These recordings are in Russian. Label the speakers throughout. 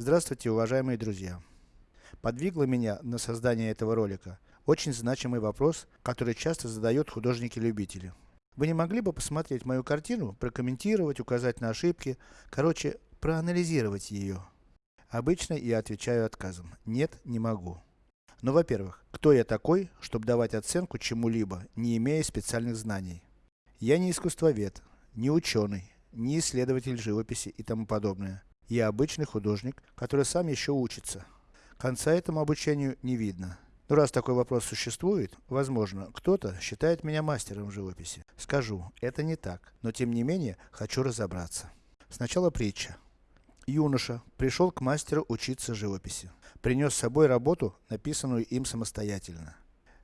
Speaker 1: Здравствуйте, уважаемые друзья! Подвигло меня на создание этого ролика очень значимый вопрос, который часто задают художники-любители. Вы не могли бы посмотреть мою картину, прокомментировать, указать на ошибки, короче, проанализировать ее? Обычно я отвечаю отказом. Нет, не могу. Но, во-первых, кто я такой, чтобы давать оценку чему-либо, не имея специальных знаний? Я не искусствовед, не ученый, не исследователь живописи и тому подобное. Я обычный художник, который сам еще учится. Конца этому обучению не видно. Но раз такой вопрос существует, возможно, кто-то считает меня мастером живописи. Скажу, это не так, но тем не менее, хочу разобраться. Сначала притча. Юноша пришел к мастеру учиться живописи. Принес с собой работу, написанную им самостоятельно.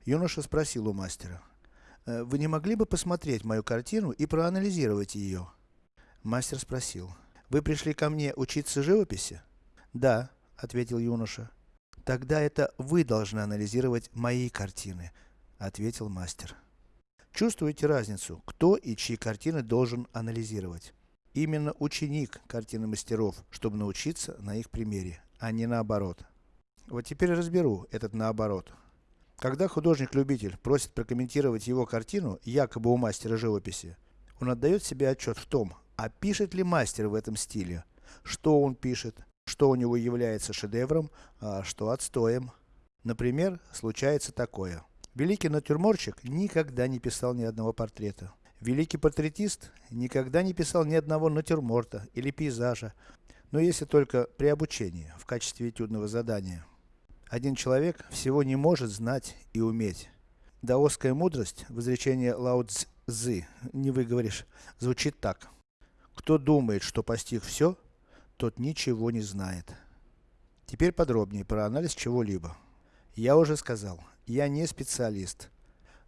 Speaker 1: Юноша спросил у мастера, «Э, вы не могли бы посмотреть мою картину и проанализировать ее? Мастер спросил, вы пришли ко мне учиться живописи? Да, ответил юноша. Тогда это вы должны анализировать мои картины, ответил мастер. Чувствуете разницу, кто и чьи картины должен анализировать? Именно ученик картины мастеров, чтобы научиться на их примере, а не наоборот. Вот теперь разберу этот наоборот. Когда художник-любитель просит прокомментировать его картину, якобы у мастера живописи, он отдает себе отчет в том, а пишет ли мастер в этом стиле, что он пишет, что у него является шедевром, а что отстоем. Например, случается такое. Великий натюрморщик никогда не писал ни одного портрета. Великий портретист никогда не писал ни одного натюрморта или пейзажа, но если только при обучении, в качестве этюдного задания. Один человек всего не может знать и уметь. Даосская мудрость, в изречении Лао Цзы, не выговоришь, звучит так. Кто думает, что постиг все, тот ничего не знает. Теперь подробнее про анализ чего-либо. Я уже сказал, я не специалист.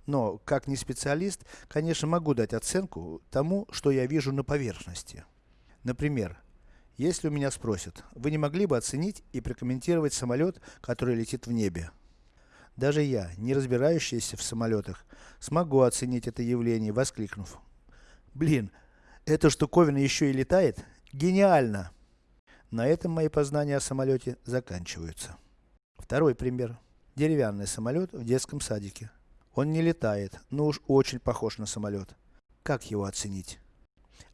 Speaker 1: Но, как не специалист, конечно могу дать оценку тому, что я вижу на поверхности. Например, если у меня спросят, вы не могли бы оценить и прокомментировать самолет, который летит в небе? Даже я, не разбирающийся в самолетах, смогу оценить это явление, воскликнув. Блин, эта штуковина еще и летает? Гениально! На этом мои познания о самолете заканчиваются. Второй пример. Деревянный самолет в детском садике. Он не летает, но уж очень похож на самолет. Как его оценить?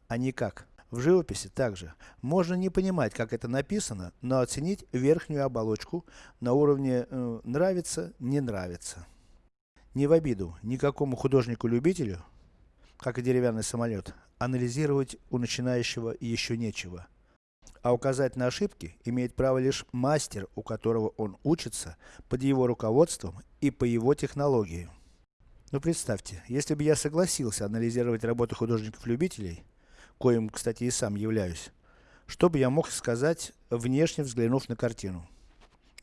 Speaker 1: А никак. В живописи также. Можно не понимать, как это написано, но оценить верхнюю оболочку на уровне э, нравится, не нравится. Не в обиду никакому художнику-любителю, как и деревянный самолет, анализировать у начинающего еще нечего. А указать на ошибки имеет право лишь мастер, у которого он учится, под его руководством и по его технологии. Ну представьте, если бы я согласился анализировать работы художников-любителей, коим, кстати, и сам являюсь, что бы я мог сказать, внешне взглянув на картину?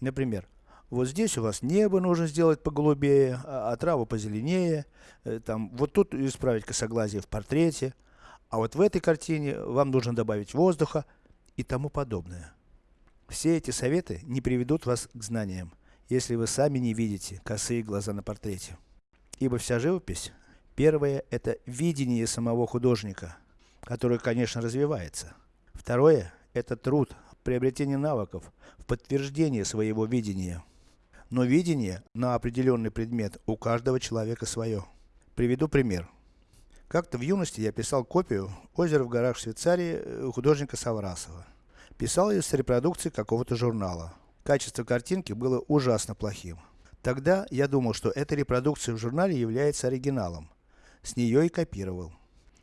Speaker 1: Например, вот здесь у вас небо нужно сделать поголубее, а, а траву позеленее, э, там, вот тут исправить косоглазие в портрете, а вот в этой картине вам нужно добавить воздуха, и тому подобное. Все эти советы не приведут вас к знаниям, если вы сами не видите косые глаза на портрете. Ибо вся живопись, первое, это видение самого художника, которое, конечно, развивается. Второе, это труд, приобретение навыков, в подтверждение своего видения. Но видение на определенный предмет у каждого человека свое. Приведу пример. Как-то в юности я писал копию «Озеро в горах Швейцарии» э, художника Саврасова. Писал ее с репродукции какого-то журнала. Качество картинки было ужасно плохим. Тогда я думал, что эта репродукция в журнале является оригиналом. С нее и копировал.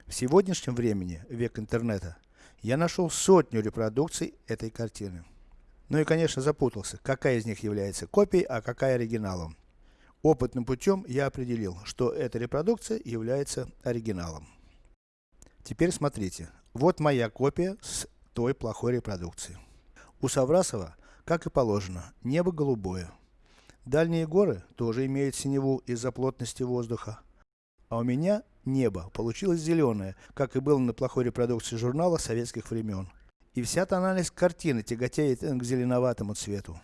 Speaker 1: В сегодняшнем времени, век интернета, я нашел сотню репродукций этой картины. Ну и конечно запутался, какая из них является копией, а какая оригиналом. Опытным путем я определил, что эта репродукция является оригиналом. Теперь смотрите, вот моя копия с той плохой репродукции. У Саврасова, как и положено, небо голубое. Дальние горы тоже имеют синеву из-за плотности воздуха. А у меня небо получилось зеленое, как и было на плохой репродукции журнала советских времен. И вся тональность картины тяготеет к зеленоватому цвету.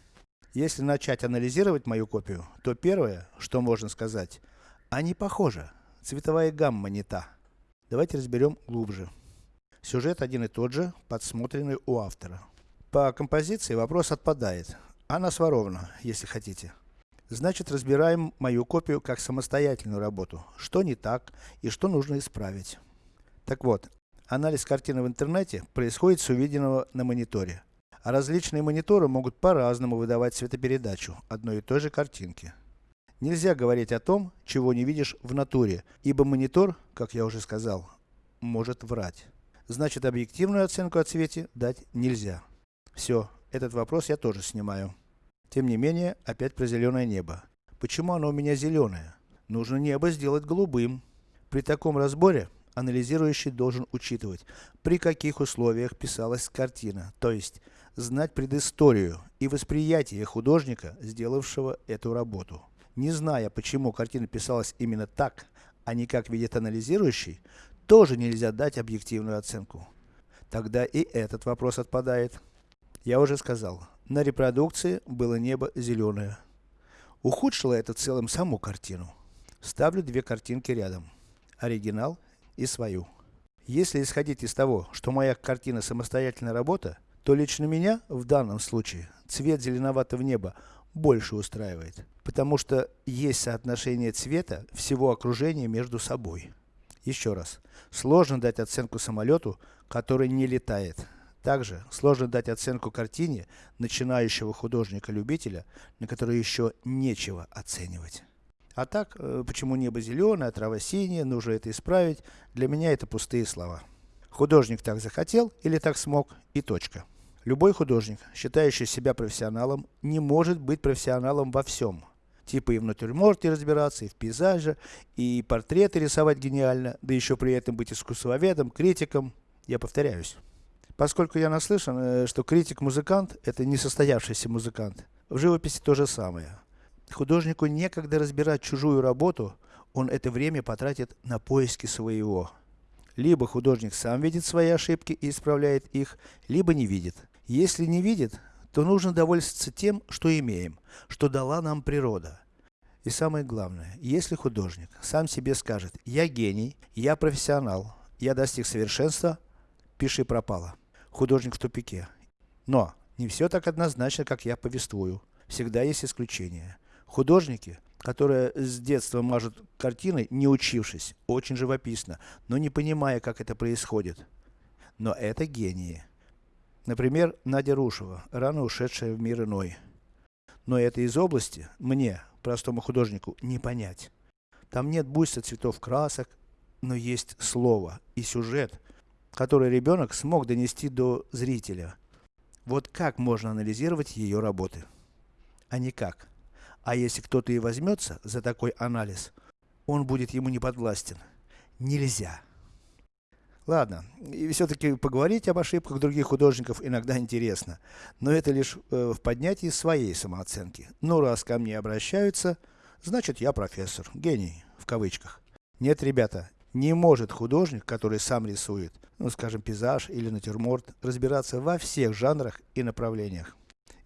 Speaker 1: Если начать анализировать мою копию, то первое, что можно сказать, они похожи, цветовая гамма не та. Давайте разберем глубже. Сюжет один и тот же, подсмотренный у автора. По композиции вопрос отпадает. Она сворована, если хотите. Значит, разбираем мою копию как самостоятельную работу. Что не так и что нужно исправить. Так вот, анализ картины в интернете происходит с увиденного на мониторе. А различные мониторы могут по-разному выдавать цветопередачу одной и той же картинки. Нельзя говорить о том, чего не видишь в натуре, ибо монитор, как я уже сказал, может врать. Значит, объективную оценку о цвете дать нельзя. Все, этот вопрос я тоже снимаю. Тем не менее, опять про зеленое небо. Почему оно у меня зеленое? Нужно небо сделать голубым. При таком разборе, анализирующий должен учитывать, при каких условиях писалась картина, то есть, знать предысторию и восприятие художника, сделавшего эту работу. Не зная, почему картина писалась именно так, а не как видит анализирующий, тоже нельзя дать объективную оценку. Тогда и этот вопрос отпадает. Я уже сказал, на репродукции было небо зеленое. Ухудшило это в целом саму картину. Ставлю две картинки рядом. Оригинал и свою. Если исходить из того, что моя картина самостоятельная работа, то лично меня, в данном случае, цвет зеленоватого неба больше устраивает. Потому что есть соотношение цвета всего окружения между собой. Еще раз. Сложно дать оценку самолету, который не летает. Также, сложно дать оценку картине начинающего художника-любителя, на которой еще нечего оценивать. А так, э, почему небо зеленое, а трава синяя, нужно это исправить, для меня это пустые слова. Художник так захотел или так смог, и точка. Любой художник, считающий себя профессионалом, не может быть профессионалом во всем. Типа и в натюрморте разбираться, и в пейзаже, и портреты рисовать гениально, да еще при этом быть искусствоведом, критиком. Я повторяюсь. Поскольку я наслышан, э, что критик-музыкант это не состоявшийся музыкант. В живописи то же самое. Художнику некогда разбирать чужую работу, он это время потратит на поиски своего. Либо художник сам видит свои ошибки и исправляет их, либо не видит. Если не видит, то нужно довольствоваться тем, что имеем, что дала нам природа. И самое главное, если художник сам себе скажет, я гений, я профессионал, я достиг совершенства, пиши пропало художник в тупике. Но, не все так однозначно, как я повествую. Всегда есть исключения. Художники, которые с детства мажут картины, не учившись, очень живописно, но не понимая, как это происходит. Но это гении. Например, Надя Рушева, рано ушедшая в мир иной. Но это из области, мне, простому художнику, не понять. Там нет буйства цветов красок, но есть слово и сюжет, который ребенок смог донести до зрителя. Вот как можно анализировать ее работы? А никак. А если кто-то и возьмется за такой анализ, он будет ему не подвластен. Нельзя. Ладно, и все-таки поговорить об ошибках других художников иногда интересно, но это лишь э, в поднятии своей самооценки. Ну раз ко мне обращаются, значит я профессор, гений, в кавычках. Нет, ребята, не может художник, который сам рисует, ну скажем пейзаж или натюрморт, разбираться во всех жанрах и направлениях.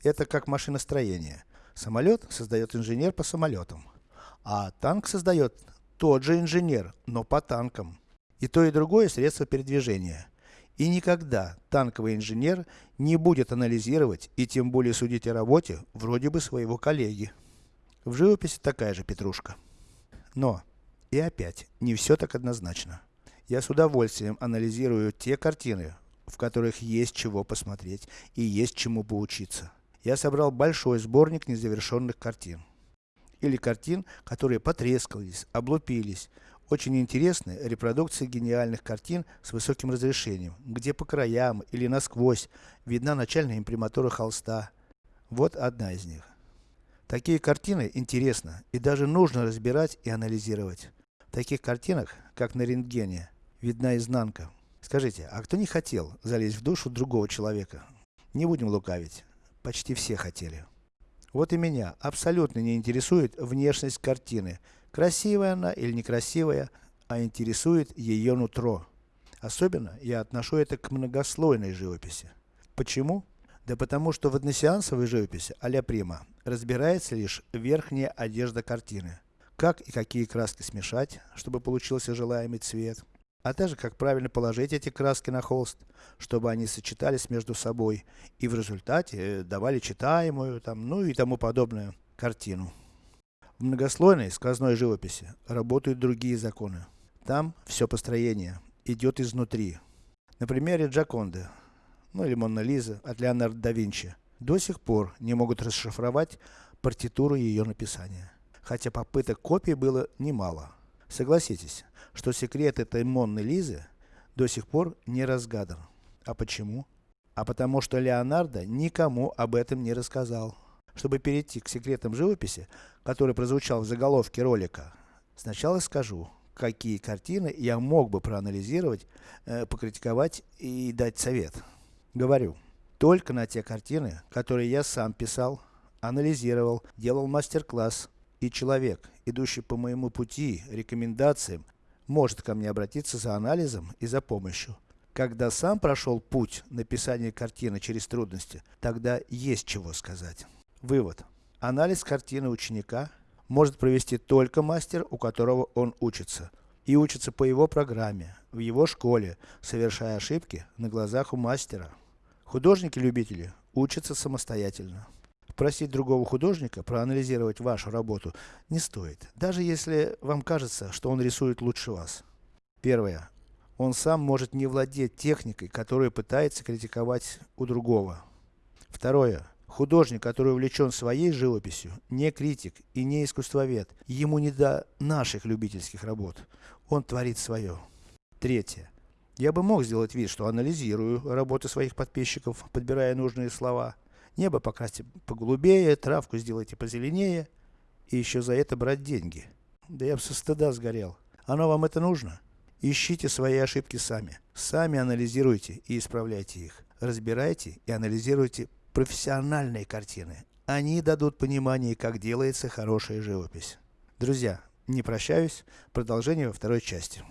Speaker 1: Это как машиностроение. Самолет создает инженер по самолетам, а танк создает тот же инженер, но по танкам. И то и другое средство передвижения. И никогда танковый инженер не будет анализировать и тем более судить о работе вроде бы своего коллеги. В живописи такая же петрушка. Но, и опять, не все так однозначно. Я с удовольствием анализирую те картины, в которых есть чего посмотреть и есть чему поучиться. Я собрал большой сборник незавершенных картин. Или картин, которые потрескались, облупились. Очень интересны репродукции гениальных картин с высоким разрешением, где по краям или насквозь видна начальная имприматура холста. Вот одна из них. Такие картины интересно и даже нужно разбирать и анализировать. В таких картинах, как на рентгене, видна изнанка. Скажите, а кто не хотел залезть в душу другого человека? Не будем лукавить. Почти все хотели. Вот и меня абсолютно не интересует внешность картины. Красивая она или некрасивая, а интересует ее нутро. Особенно я отношу это к многослойной живописи. Почему? Да потому что в односеансовой живописи а-ля Прима разбирается лишь верхняя одежда картины как и какие краски смешать, чтобы получился желаемый цвет. а также как правильно положить эти краски на холст, чтобы они сочетались между собой и в результате давали читаемую, там, ну и тому подобное картину. В многослойной сквозной живописи работают другие законы. Там все построение идет изнутри. На примере Джаконды, ну или Монна Лиза от Леонардо да Винчи, до сих пор не могут расшифровать партитуру ее написания. Хотя попыток копий было немало. Согласитесь, что секрет этой Монны Лизы до сих пор не разгадан. А почему? А потому что Леонардо никому об этом не рассказал. Чтобы перейти к секретам живописи, который прозвучал в заголовке ролика, сначала скажу, какие картины я мог бы проанализировать, э, покритиковать и дать совет. Говорю, только на те картины, которые я сам писал, анализировал, делал мастер-класс, и человек, идущий по моему пути, рекомендациям, может ко мне обратиться за анализом и за помощью. Когда сам прошел путь написания картины через трудности, тогда есть чего сказать. Вывод. Анализ картины ученика может провести только мастер, у которого он учится. И учится по его программе, в его школе, совершая ошибки на глазах у мастера. Художники-любители учатся самостоятельно. Просить другого художника проанализировать вашу работу не стоит, даже если вам кажется, что он рисует лучше вас. Первое. Он сам может не владеть техникой, которую пытается критиковать у другого. Второе. Художник, который увлечен своей живописью, не критик и не искусствовед. Ему не до наших любительских работ. Он творит свое. Третье. Я бы мог сделать вид, что анализирую работы своих подписчиков, подбирая нужные слова. Небо покрасьте поголубее, травку сделайте позеленее. И еще за это брать деньги. Да я бы со стыда сгорел. Оно вам это нужно? Ищите свои ошибки сами. Сами анализируйте и исправляйте их. Разбирайте и анализируйте профессиональные картины. Они дадут понимание, как делается хорошая живопись. Друзья, не прощаюсь, продолжение во второй части.